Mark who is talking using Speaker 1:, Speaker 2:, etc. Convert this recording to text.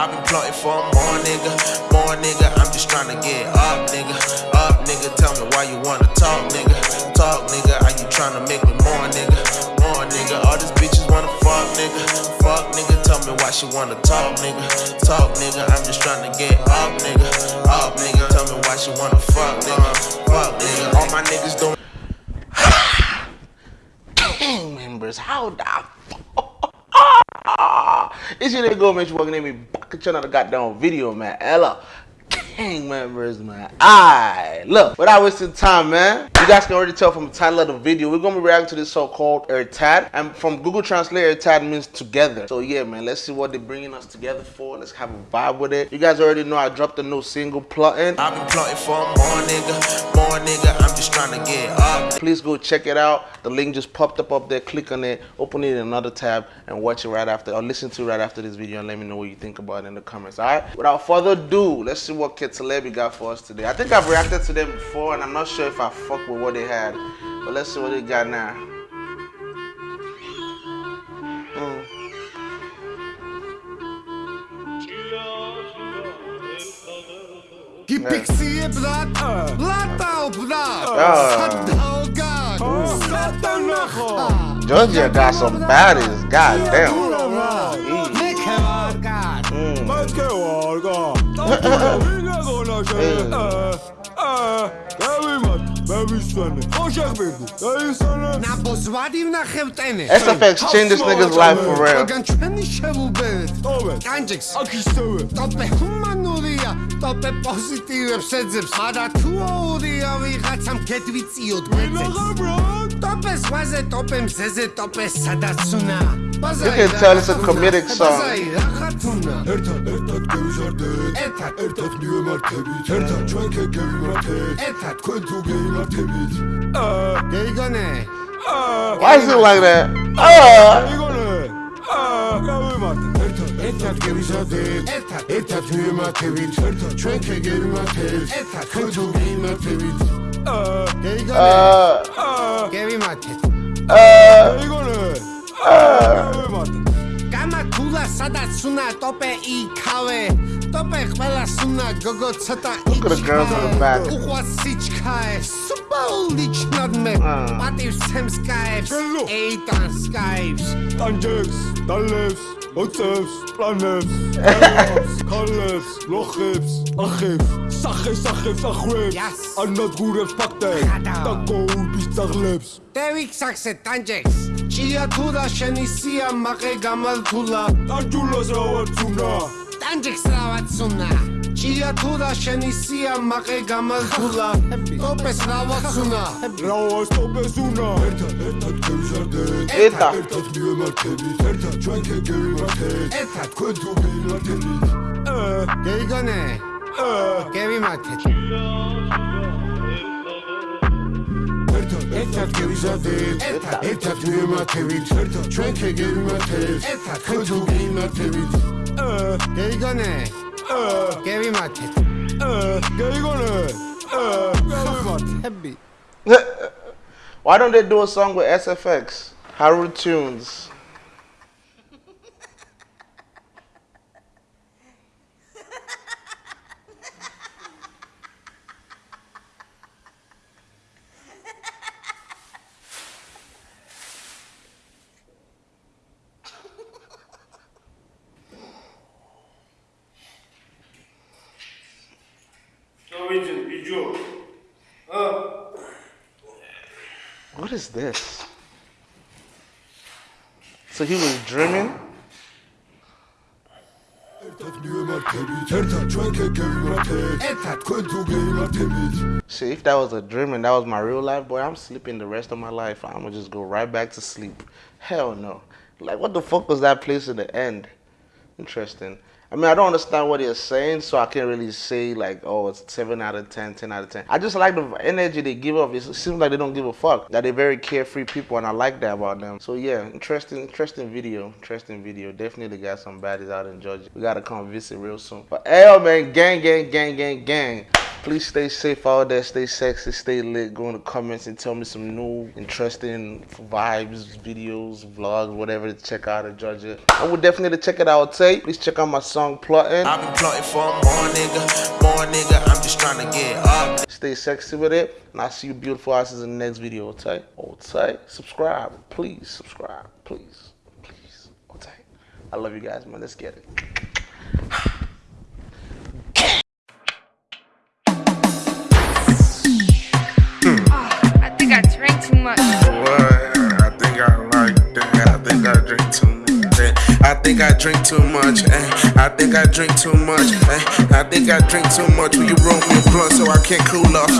Speaker 1: I've been plotting for more nigga, more nigga. I'm just trying to get up, nigga, up, nigga. Tell me why you wanna talk, nigga, talk, nigga. Are you trying to make me more, nigga, more, nigga? All these bitches wanna fuck, nigga, fuck, nigga. Tell me why she wanna talk, nigga, talk, nigga. I'm just trying to get up, nigga, up, nigga. Tell me why she wanna fuck, nigga, fuck, nigga. All my niggas doing.
Speaker 2: gang members, how the It's your nigga. You walking in me back at another goddamn video, man. Ella. Gang members, man. Alright, look, without wasting time, man. You guys can already tell from the title of the video, we're gonna be reacting to this so-called Ertad. And from Google Translate, Ertad means together. So yeah, man, let's see what they're bringing us together for. Let's have a vibe with it. You guys already know I dropped a new single, Plotting.
Speaker 1: I've been plotting for more nigga, more nigga. I'm just trying to get.
Speaker 2: Please go check it out. The link just popped up up there. Click on it, open it in another tab, and watch it right after, or listen to it right after this video, and let me know what you think about it in the comments. All right. Without further ado, let's see what Kid Celebi got for us today. I think I've reacted to them before, and I'm not sure if I fuck with what they had, but let's see what they got now. Mm.
Speaker 3: Die Pixie blatt, blatt auf blatt.
Speaker 2: Georgia got some baddies. God damn.
Speaker 3: Nekevarga.
Speaker 2: Mm. SFX changed this nigga's life for real. You can tell it's a comedic song.
Speaker 3: 템이 아. 이거네. 아.
Speaker 2: Why is it like that? 아.
Speaker 3: 이거네. 아. 나왜 맞다. Eta gerisa değil Eta tüyüme tevil Çönke gerime
Speaker 2: tevil
Speaker 3: Kıncıl
Speaker 2: giyime
Speaker 3: tevil
Speaker 2: Geygane
Speaker 3: Gevime tevil Geygane ცოტა სუნა ტოპე იქავე ტოპე ყველა სუნა გოგო ცოტა
Speaker 2: იქავე.
Speaker 3: უყვარს სიჩქაე სუბაული
Speaker 2: ჩნადმე
Speaker 3: პატივს ცემს კაებს ეიტან სკაიფს
Speaker 4: ტანჯებს დალებს ოცებს პლანებს ქალებს ლოხებს ახებს სახეს ახებს ახვებს ანადგურებს ფაქტებს და გოუბის ძაღლებს.
Speaker 3: დევიქ სახსე ტანჯებს ჭია თურა შენი სიამაყე გამართულა
Speaker 4: ტანჯულას რა ვარცუნა
Speaker 3: ტანჯიქს რა ვარცუნა ჭია თურა შენი სიამაყე გამართულა ტოპეს რა ვარცუნა
Speaker 4: რა ვასტოპეს უნა ერთად ერთად გემჟარდე
Speaker 2: ერთად
Speaker 4: ერთად მივემართებით. ერთად ჩვენ გეგევიმართეთ
Speaker 3: ერთად
Speaker 4: თქვენ თუ გიმართებით
Speaker 3: გეიგონე გევიმართეთ
Speaker 4: ერთად ერთად გევიზარდეთ.
Speaker 3: ერთად
Speaker 4: ერთად მივემართებით, ერთად ჩვენ ქე გევიმართეთ.
Speaker 3: ერთად
Speaker 4: თქვენ თუ გეიმართებით.
Speaker 3: გეიგონე გევიმართეთ
Speaker 4: გეიგონე?
Speaker 3: ჰები
Speaker 2: Why don't they do a song with SFX? Haru Tunes.
Speaker 5: Norwegian. Uh.
Speaker 2: What is this? So he was dreaming. See, if that was a dream and that was my real life, boy, I'm sleeping the rest of my life. I'm gonna just go right back to sleep. Hell no. Like, what the fuck was that place in the end? Interesting. I mean, I don't understand what they're saying, so I can't really say, like, oh, it's 7 out of 10, 10 out of 10. I just like the energy they give off. It seems like they don't give a fuck. That they're very carefree people, and I like that about them. So, yeah, interesting, interesting video. Interesting video. Definitely got some baddies out in Georgia. We gotta come visit real soon. But, hey, man, gang, gang, gang, gang, gang. Please stay safe out there, stay sexy, stay lit. Go in the comments and tell me some new, interesting vibes, videos, vlogs, whatever to check out of Georgia. I would definitely check it out, Tay. Please check out my song Plotting.
Speaker 1: I've been plotting for more nigga, more nigga. I'm just trying to get up.
Speaker 2: Stay sexy with it. And I'll see you beautiful asses in the next video, Tay. Oh, Tay. Subscribe. Please subscribe. Please. Please. Oh, Tay. I love you guys, man. Let's get it.
Speaker 1: Think I drink too much. eh. I think I drink too much. eh. I think I drink too much. Will you roll me a blunt so I can't cool off?